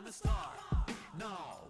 I'm a star. No.